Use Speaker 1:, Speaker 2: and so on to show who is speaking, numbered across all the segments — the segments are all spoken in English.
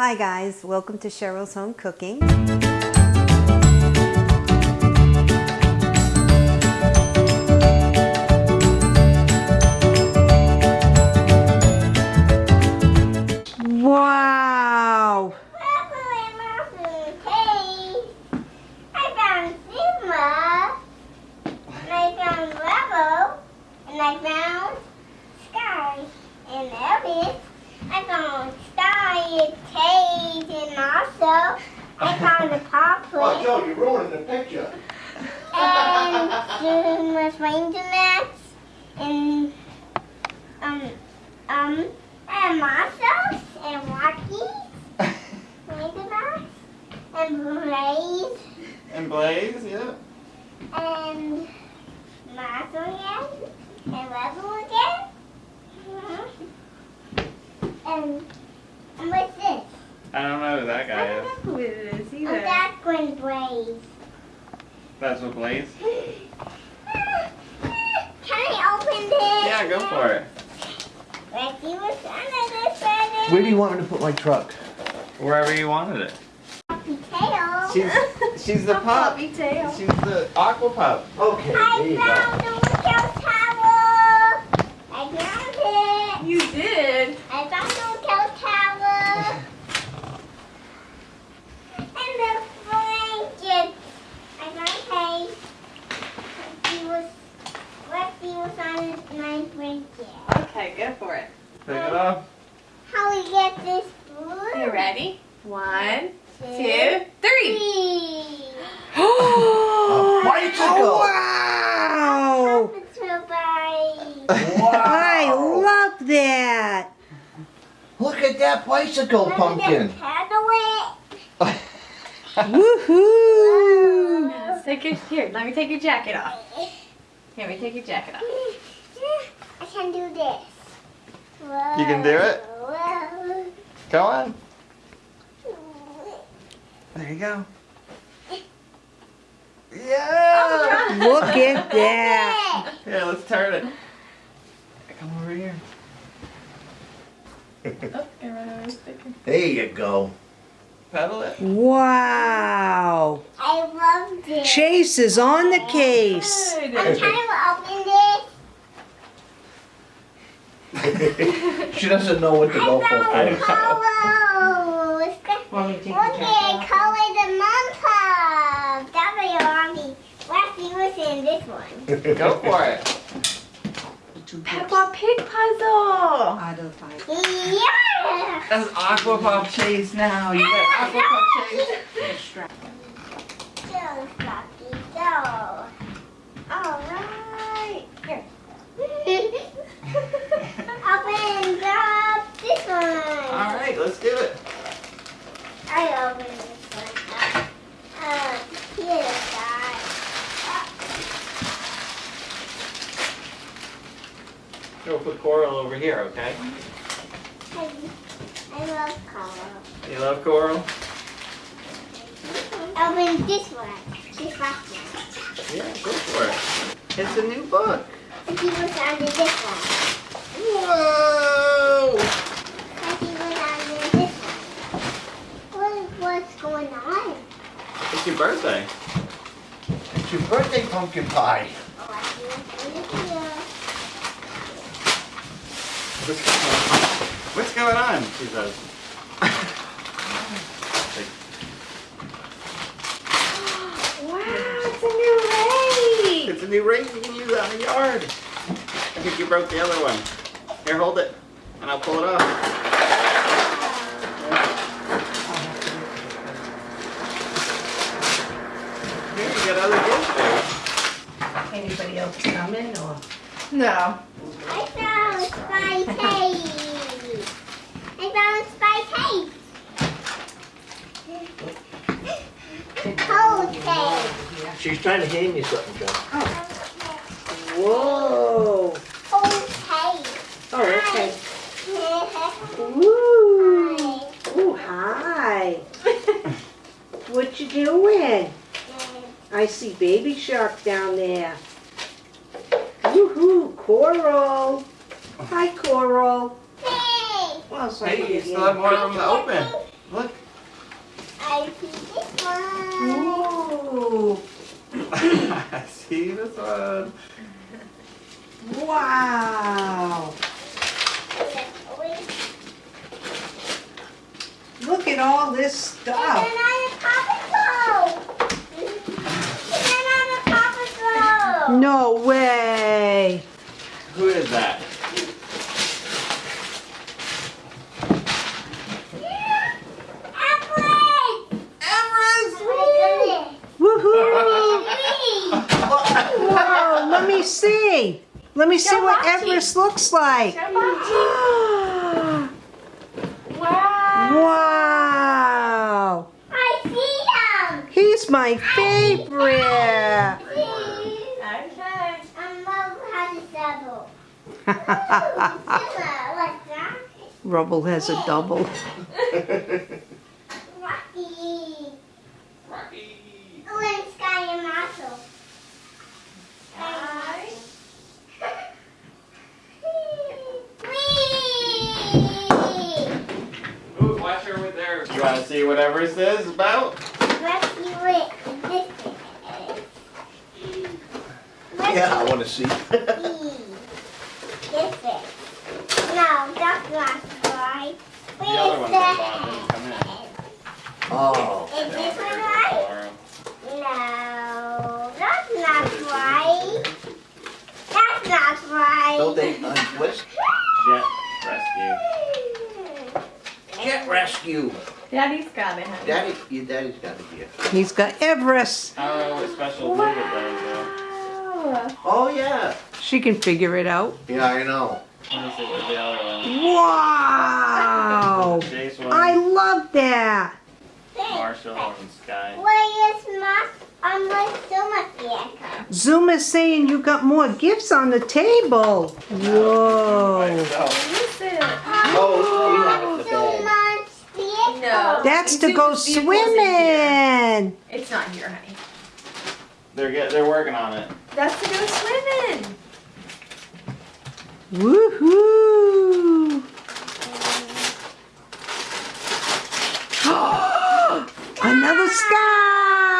Speaker 1: Hi guys, welcome to Cheryl's Home Cooking.
Speaker 2: Zuma's ranger mats, and um, um, and Marshall's, and Rocky's, ranger mats, and Blaze.
Speaker 3: And Blaze, yeah.
Speaker 2: and Marshall again, and Rebel again, Mhm. and and what's this?
Speaker 3: I don't know who that guy is.
Speaker 1: who it is
Speaker 2: Oh, that's Gwen Blaze.
Speaker 3: That's what Blaze?
Speaker 2: Can I open this?
Speaker 3: Yeah, go for it.
Speaker 2: Let's see what's under this present.
Speaker 4: Where do you want me to put my truck?
Speaker 3: Wherever you wanted it.
Speaker 2: Potato.
Speaker 3: She's she's the pup. She's the aqua pup.
Speaker 4: Okay, there
Speaker 2: I
Speaker 4: you go.
Speaker 2: found the lookout tower. I found it.
Speaker 1: You did?
Speaker 2: I found the lookout tower. and the blanket. I found Kate. She was, Lefty was on my blanket.
Speaker 1: Okay, go for it.
Speaker 3: Take it off.
Speaker 2: How we get this food?
Speaker 1: You ready? One,
Speaker 2: Two,
Speaker 1: two, three.
Speaker 2: three.
Speaker 1: Oh,
Speaker 4: bicycle!
Speaker 1: wow! I love that!
Speaker 4: Look at that bicycle pumpkin.
Speaker 1: Woohoo!
Speaker 5: Let's take your, here, let me take your jacket off. Here, let me take your jacket off.
Speaker 2: I can do this.
Speaker 3: You can do it? Go on. There you go. Yeah.
Speaker 1: Look at that!
Speaker 3: Here, let's turn it. Come over here.
Speaker 5: Oh, I run over.
Speaker 4: There you go.
Speaker 3: Pedal it.
Speaker 1: Wow!
Speaker 2: I love this.
Speaker 1: Chase is on the case.
Speaker 2: I'm trying to open this.
Speaker 4: She doesn't know what to go for
Speaker 2: I
Speaker 4: first.
Speaker 2: found colors.
Speaker 5: Want me to take
Speaker 2: Look
Speaker 5: your jacket
Speaker 2: at color the mom pup. That's what you want me. Lefty was in this one.
Speaker 3: Go for it.
Speaker 5: Peppa Pig puzzle. I don't find.
Speaker 2: Yeah.
Speaker 3: That's aqua pup chase now. You got aqua pup chase.
Speaker 2: Go, Floppy, go. All right. Here. Open up this one.
Speaker 3: All right, let's do it.
Speaker 2: I open this one up. Uh, here, guys.
Speaker 3: Go put coral over here, okay?
Speaker 2: I, I love color.
Speaker 3: You love coral?
Speaker 2: Open this one. This last one.
Speaker 3: Yeah, go for it. It's a new book.
Speaker 2: And was under this one.
Speaker 3: Whoa!
Speaker 2: And he was under this one. What, what's going on?
Speaker 3: It's your birthday.
Speaker 4: It's your birthday pumpkin pie.
Speaker 2: Oh, I see what's under here.
Speaker 3: What's going on? She says.
Speaker 5: Wow, it's a new rake.
Speaker 3: It's a new rake you can use out in the yard. I think you broke the other one. Here, hold it, and I'll pull it off. Here, you got other gifts there.
Speaker 5: Anybody else coming or?
Speaker 1: No.
Speaker 2: I found spy tape. I found spy tape. Cold tape.
Speaker 4: She's trying to hand you something, Joe.
Speaker 1: Whoa!
Speaker 2: Cold tape.
Speaker 1: Oh, okay.
Speaker 2: Hi.
Speaker 1: Woo! Ooh, hi! What you doing? I see baby shark down there. Woohoo! Coral! Hi, Coral.
Speaker 2: Hey.
Speaker 1: Well, sorry.
Speaker 3: Hey, you still have more room to open. Look.
Speaker 2: I see this one.
Speaker 1: Ooh.
Speaker 3: I see this one.
Speaker 1: Wow. Look at all this
Speaker 2: There's
Speaker 1: stuff.
Speaker 2: another Paw Patrol. There's another Paw Patrol.
Speaker 1: No way.
Speaker 3: Who is that?
Speaker 2: Everest.
Speaker 3: Everest!
Speaker 1: Woohoo. Whoa, let me see. Let me see
Speaker 5: Show
Speaker 1: what Everest looks like.
Speaker 5: Wow.
Speaker 1: wow.
Speaker 2: I see them.
Speaker 1: He's my favorite.
Speaker 5: Okay.
Speaker 2: I'm love how to double. What's that?
Speaker 1: Rubble has a double.
Speaker 2: Rocky.
Speaker 3: Rocky.
Speaker 2: Oh, and Skye and Marshall.
Speaker 5: Hi.
Speaker 2: Whee!
Speaker 3: Ooh, watch her over there. You want to see what Everest is about?
Speaker 2: Rescue it. This is.
Speaker 4: Yeah, I want to see.
Speaker 2: Rescue. This is. No, that's not right.
Speaker 3: The other one that bought
Speaker 2: Where's
Speaker 3: didn't in.
Speaker 4: Oh.
Speaker 2: Is this one right? No, that's not right. That's not right.
Speaker 4: So they untwist.
Speaker 3: Jet rescue.
Speaker 4: Jet rescue.
Speaker 5: Daddy's got it, honey.
Speaker 4: Daddy, your daddy's got it here.
Speaker 1: He's got Everest.
Speaker 3: I don't know what special move it does though.
Speaker 4: Oh yeah.
Speaker 1: She can figure it out.
Speaker 4: Yeah, I know.
Speaker 3: Let me see what the other one.
Speaker 1: Wow. I love that.
Speaker 3: Marshall, and Skye.
Speaker 2: Where is my um my stomach yet?
Speaker 1: Zoom is saying you got more gifts on the table. Whoa.
Speaker 5: Listen.
Speaker 4: Oh, we have it in the
Speaker 2: So
Speaker 4: bag.
Speaker 2: much vehicle.
Speaker 5: No.
Speaker 1: That's to go
Speaker 5: Zoo's vehicle's in here.
Speaker 1: swimming.
Speaker 5: It's not here, honey.
Speaker 3: They're get, they're working on it.
Speaker 5: That's to go swimming.
Speaker 1: Woohoo! Another Skye!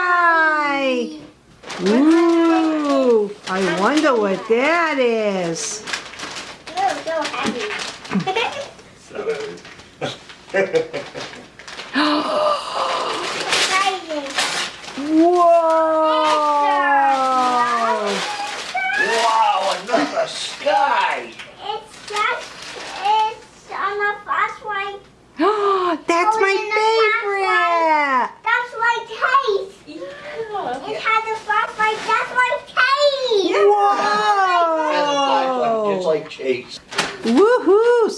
Speaker 1: Ooh, I wonder what that is.
Speaker 2: You're so heavy.
Speaker 3: So heavy.
Speaker 2: Surprising.
Speaker 1: Whoa!
Speaker 4: Wow, another Skye.
Speaker 2: It's just it's on the fast one.
Speaker 1: That's
Speaker 2: Oh,
Speaker 1: my
Speaker 2: in the
Speaker 1: favorite!
Speaker 2: That's my taste.
Speaker 5: Yeah.
Speaker 2: It has a flashlight. That's my taste.
Speaker 4: Has a flashlight just
Speaker 1: Whoa!
Speaker 4: like Chase.
Speaker 1: Woohoo!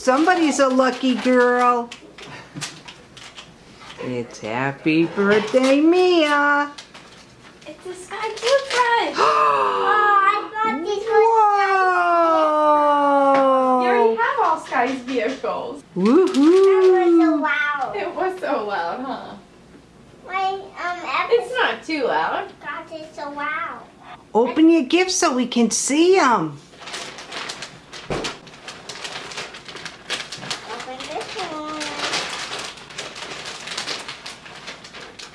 Speaker 1: Somebody's a lucky girl. It's happy birthday, Mia!
Speaker 5: It's a Skye toothbrush.
Speaker 2: Oh, I thought this was.
Speaker 5: You already
Speaker 1: Whoa!
Speaker 5: have all Skye's vehicles.
Speaker 2: That was so loud.
Speaker 5: It was so loud, huh?
Speaker 2: My um
Speaker 5: It's not too loud.
Speaker 2: got it so loud.
Speaker 1: Open your gifts so we can see them.
Speaker 2: Open this one.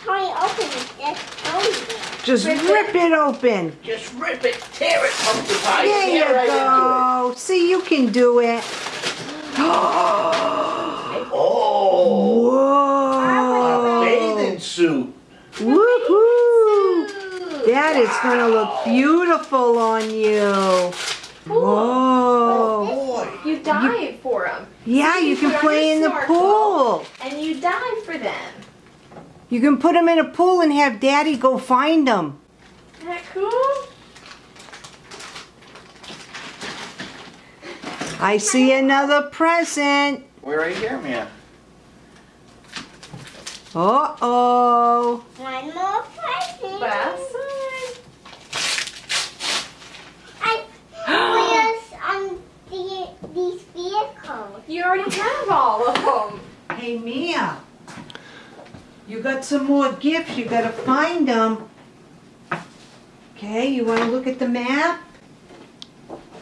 Speaker 2: Tony, open it. That's Tony.
Speaker 1: Just
Speaker 5: Rip it.
Speaker 1: rip it open.
Speaker 4: Just rip it, tear it, pumpkin pie.
Speaker 1: There you
Speaker 4: right
Speaker 1: go. See, you can do it.
Speaker 4: into it. Oh, a
Speaker 1: Whoa!
Speaker 4: bathing suit.
Speaker 1: Woohoo! That is gonna look beautiful on you. Whoa!
Speaker 4: Oh, boy.
Speaker 5: You dive for them.
Speaker 1: Yeah, you can play in the pool.
Speaker 5: And you dive for them.
Speaker 1: You can put them in a pool and have Daddy go find them.
Speaker 5: Isn't that cool?
Speaker 1: I see another present.
Speaker 3: We're right here, Mia.
Speaker 1: Uh oh.
Speaker 2: One more present.
Speaker 5: Last side.
Speaker 2: I where's um the these vehicles?
Speaker 5: You already have all of them.
Speaker 1: Hey Mia, you got some more gifts. You gotta find them. Okay, you wanna look at the map?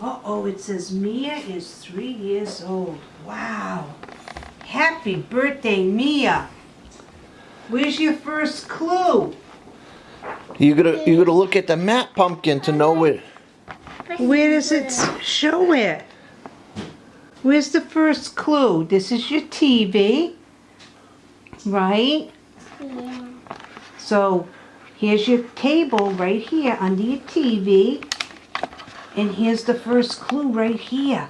Speaker 1: Uh oh, it says Mia is three years old. Wow. Happy birthday, Mia. Where's your first clue?
Speaker 4: You gotta you gotta look at the map, pumpkin, to know what.
Speaker 1: Where does it show it? Where's the first clue? This is your TV, right?
Speaker 2: Yeah.
Speaker 1: So here's your table right here under your TV. And here's the first clue right here.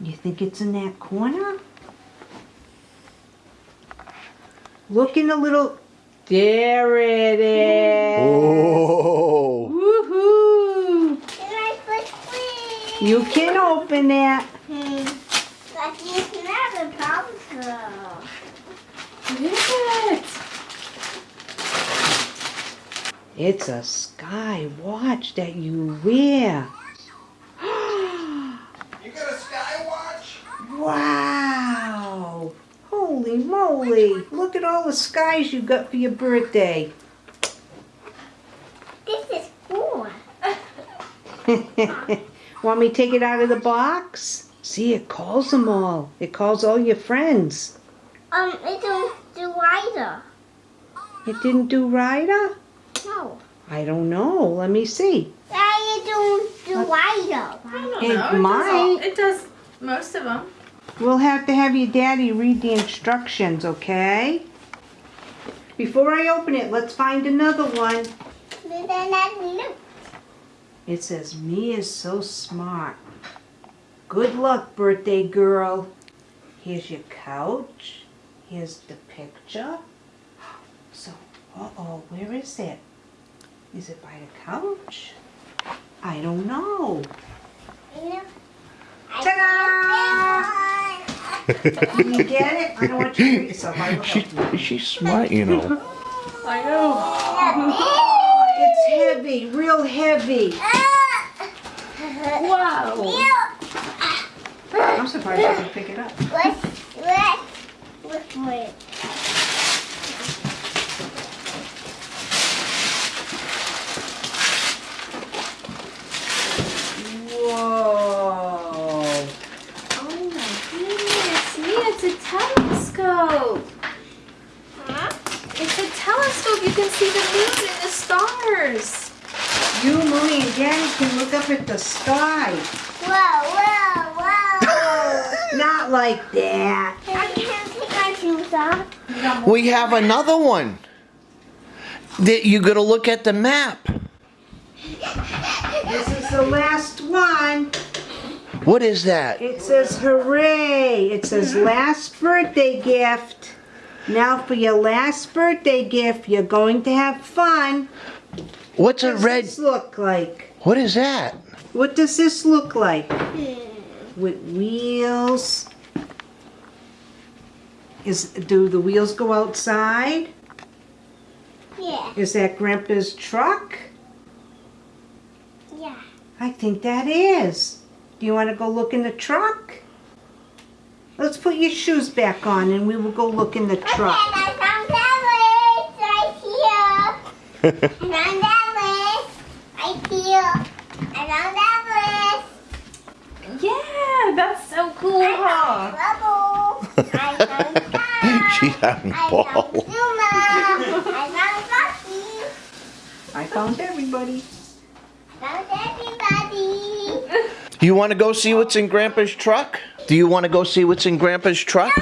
Speaker 1: You think it's in that corner? Look in the little. There it is.
Speaker 4: Oh.
Speaker 1: Woohoo!
Speaker 2: Can I put please?
Speaker 1: You can open that.
Speaker 2: Hmm. But you never problem.
Speaker 5: What is it?
Speaker 1: It's a Skye watch that you wear.
Speaker 4: You got a Skye watch?
Speaker 1: Wow! Holy moly! Look at all the skies you got for your birthday.
Speaker 2: This is four.
Speaker 1: Want me to take it out of the box? See, it calls them all. It calls all your friends.
Speaker 2: Um, it don't do either.
Speaker 1: It didn't do Ryder?
Speaker 2: No.
Speaker 1: I don't know. Let me see.
Speaker 2: That it don't do either.
Speaker 5: I don't
Speaker 1: It
Speaker 5: know. It does, all, it does most of them.
Speaker 1: We'll have to have your daddy read the instructions, okay? Before I open it, let's find another one.
Speaker 2: Then that look.
Speaker 1: It says, Me is so smart. Good luck, birthday girl. Here's your couch. Here's the picture. So, uh oh, where is it? Is it by the couch? I don't know.
Speaker 2: You?
Speaker 1: Ta-da! Can you get it? I don't want you to hurt yourself. I will
Speaker 4: She,
Speaker 1: help you.
Speaker 4: she's smart, you know.
Speaker 5: I know.
Speaker 1: It's heavy, real heavy.
Speaker 5: Wow.
Speaker 1: I'm surprised you can pick it up.
Speaker 2: Let's, let's look for it.
Speaker 1: Whoa.
Speaker 5: Oh my goodness. Mia, it's a telescope.
Speaker 2: Huh?
Speaker 5: It's a telescope. You can see the moon and the stars.
Speaker 1: You, mommy, and daddy can look up at the sky.
Speaker 2: Whoa, whoa, whoa.
Speaker 1: Not like that.
Speaker 2: I can't take my shoes off.
Speaker 4: We have another one. That you gotta look at the map.
Speaker 1: This is the last one.
Speaker 4: What is that?
Speaker 1: It says hooray. It says last birthday gift. Now for your last birthday gift, you're going to have fun.
Speaker 4: What's a
Speaker 1: What does
Speaker 4: red?
Speaker 1: this look like?
Speaker 4: What is that?
Speaker 1: What does this look like?
Speaker 2: Hmm.
Speaker 1: With wheels. Is do the wheels go outside?
Speaker 2: Yeah,
Speaker 1: Is that Grandpa's truck?
Speaker 2: yeah.
Speaker 1: I think that is. Do you want to go look in the truck? Let's put your shoes back on and we will go look in the
Speaker 2: Okay,
Speaker 1: truck.
Speaker 2: I found that list right here. I found that list right here. I found that list.
Speaker 5: Yeah, that's so cool, huh?
Speaker 2: Bubble. I found that.
Speaker 4: She's having
Speaker 2: I
Speaker 4: ball.
Speaker 2: found Zuma. I found Bucky.
Speaker 1: I found everybody.
Speaker 2: Found everybody.
Speaker 4: You want to go see what's in Grandpa's truck? Do you want to go see what's in Grandpa's truck?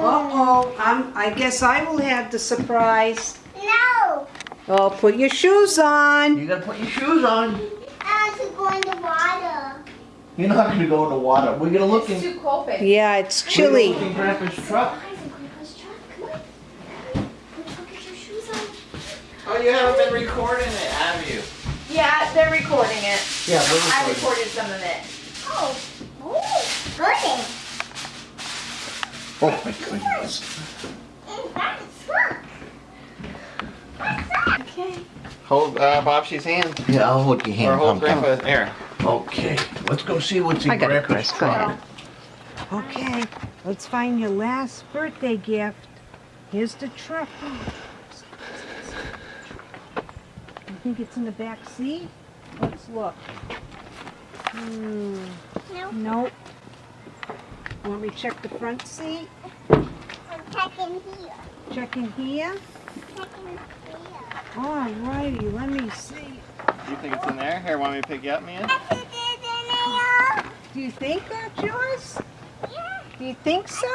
Speaker 1: Uh-oh, I'm, I guess I will have the surprise.
Speaker 2: No.
Speaker 1: Oh, put your shoes on.
Speaker 4: You gotta put your shoes on.
Speaker 2: I want to go in the water.
Speaker 4: You're not gonna go in the water. We're gonna look in.
Speaker 5: too cold, babe.
Speaker 1: Yeah, it's
Speaker 4: we're gonna
Speaker 1: chilly.
Speaker 4: look in Grandpa's truck.
Speaker 3: Oh, you haven't been recording it, have you?
Speaker 5: Yeah, they're recording it.
Speaker 4: Yeah, we're
Speaker 5: I recorded some of it.
Speaker 2: Oh. Oh. Good.
Speaker 4: Oh my goodness.
Speaker 2: In that truck.
Speaker 5: Okay.
Speaker 3: Hold uh, Bobshi's hand.
Speaker 4: Yeah, I'll hold your hand.
Speaker 3: Or hold
Speaker 4: Pumpkin.
Speaker 3: Grandpa's there.
Speaker 4: Okay, let's go see what's in
Speaker 1: I got
Speaker 4: Grandpa's
Speaker 1: Chris. Go ahead. Okay, let's find your last birthday gift. Here's the truck. I think it's in the back seat? Let's look. Hmm,
Speaker 2: No.
Speaker 1: nope. Want me to check the front seat?
Speaker 2: I'm in here.
Speaker 1: Check in here.
Speaker 2: Check in here.
Speaker 1: Alrighty, let me see.
Speaker 3: Do you think it's in there? Here, want me to pick you up, Mia?
Speaker 2: That's it, it's in there.
Speaker 1: Do you think that's yours?
Speaker 2: Yeah.
Speaker 1: Do you think so?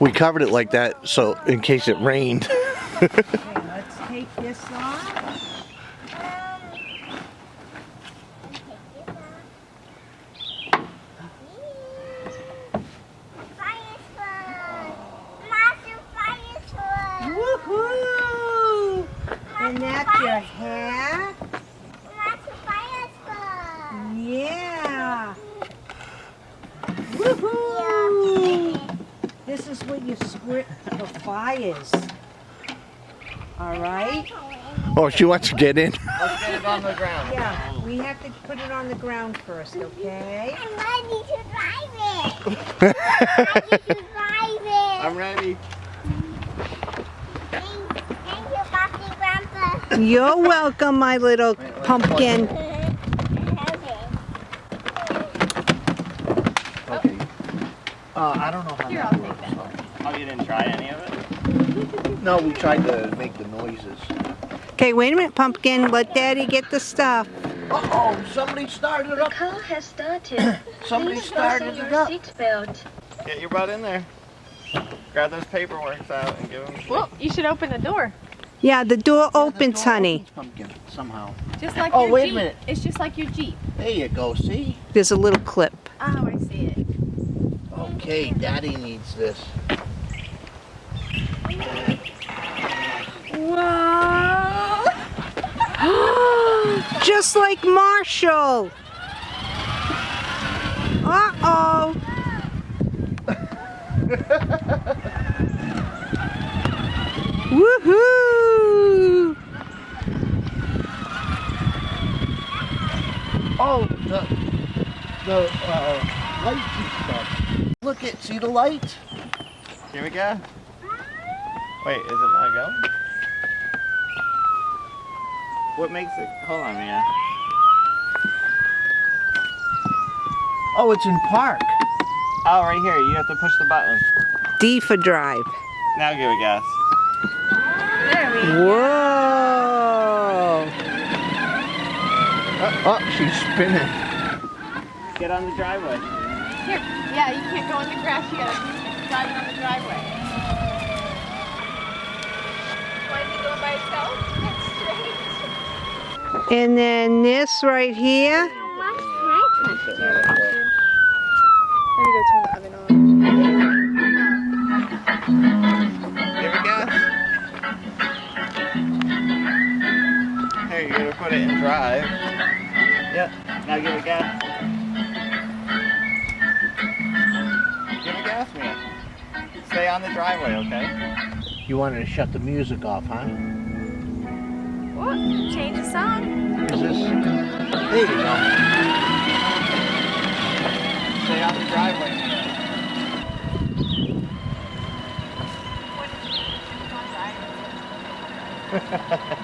Speaker 4: We covered it like that so in case it rained.
Speaker 1: Okay, let's take this off. Woohoo! And that's your hat. Yeah. Woohoo! This is what you squirt for fires. All right?
Speaker 4: Oh, she wants to get in.
Speaker 3: Let's get it on the ground.
Speaker 1: Yeah, we have to put it on the ground first, okay?
Speaker 2: I'm ready to drive it. I'm ready to drive it.
Speaker 3: I'm ready.
Speaker 2: Thank, thank you, Papi Grandpa.
Speaker 1: You're welcome, my little pumpkin.
Speaker 4: Okay. Uh, I don't know how
Speaker 5: Here,
Speaker 4: that
Speaker 5: I'll take
Speaker 4: works.
Speaker 5: that.
Speaker 3: Oh, you didn't try any of it?
Speaker 4: No, we tried to make the noises.
Speaker 1: Okay, wait a minute, pumpkin. Let daddy get the stuff.
Speaker 4: Uh-oh, somebody started up.
Speaker 6: car. has started.
Speaker 4: Somebody
Speaker 6: Please
Speaker 4: started it
Speaker 6: your
Speaker 4: up.
Speaker 6: seatbelt.
Speaker 3: Get your butt in there. Grab those paperworks out and give them.
Speaker 5: Well, you should open the door.
Speaker 1: Yeah, the door opens, honey.
Speaker 4: Pumpkin, somehow.
Speaker 5: Just like
Speaker 4: Oh,
Speaker 5: your
Speaker 4: wait a
Speaker 5: Jeep.
Speaker 4: minute.
Speaker 5: It's just like your Jeep.
Speaker 4: There you go, see?
Speaker 1: There's a little clip.
Speaker 5: Oh, I see it.
Speaker 4: Okay, daddy needs this.
Speaker 5: Whoa!
Speaker 1: Just like Marshall. Uh-oh. Woohoo!
Speaker 4: Oh, the, the uh, lights and stuff. Look at, see the light?
Speaker 3: Here we go. Wait, is it not going? What makes it? Hold on, Mia.
Speaker 4: Oh, it's in park.
Speaker 3: Oh, right here. You have to push the button.
Speaker 1: D for drive.
Speaker 3: Now give it gas.
Speaker 5: There we go.
Speaker 1: Whoa!
Speaker 4: Oh, she's spinning.
Speaker 3: Get on the driveway.
Speaker 5: Here. Yeah, you can't go in the grass. You gotta drive on the driveway. Why is he going by himself? That's strange.
Speaker 1: And then this right here.
Speaker 5: Let me go turn the oven on.
Speaker 3: Give it gas. Here, you gotta put it in drive. Yep. Now give it gas. Give it gas, Mia. Stay on the driveway, okay?
Speaker 4: You wanted to shut the music off, huh?
Speaker 5: Change the song.
Speaker 4: This there you go. Stay out the driveway. What is ha.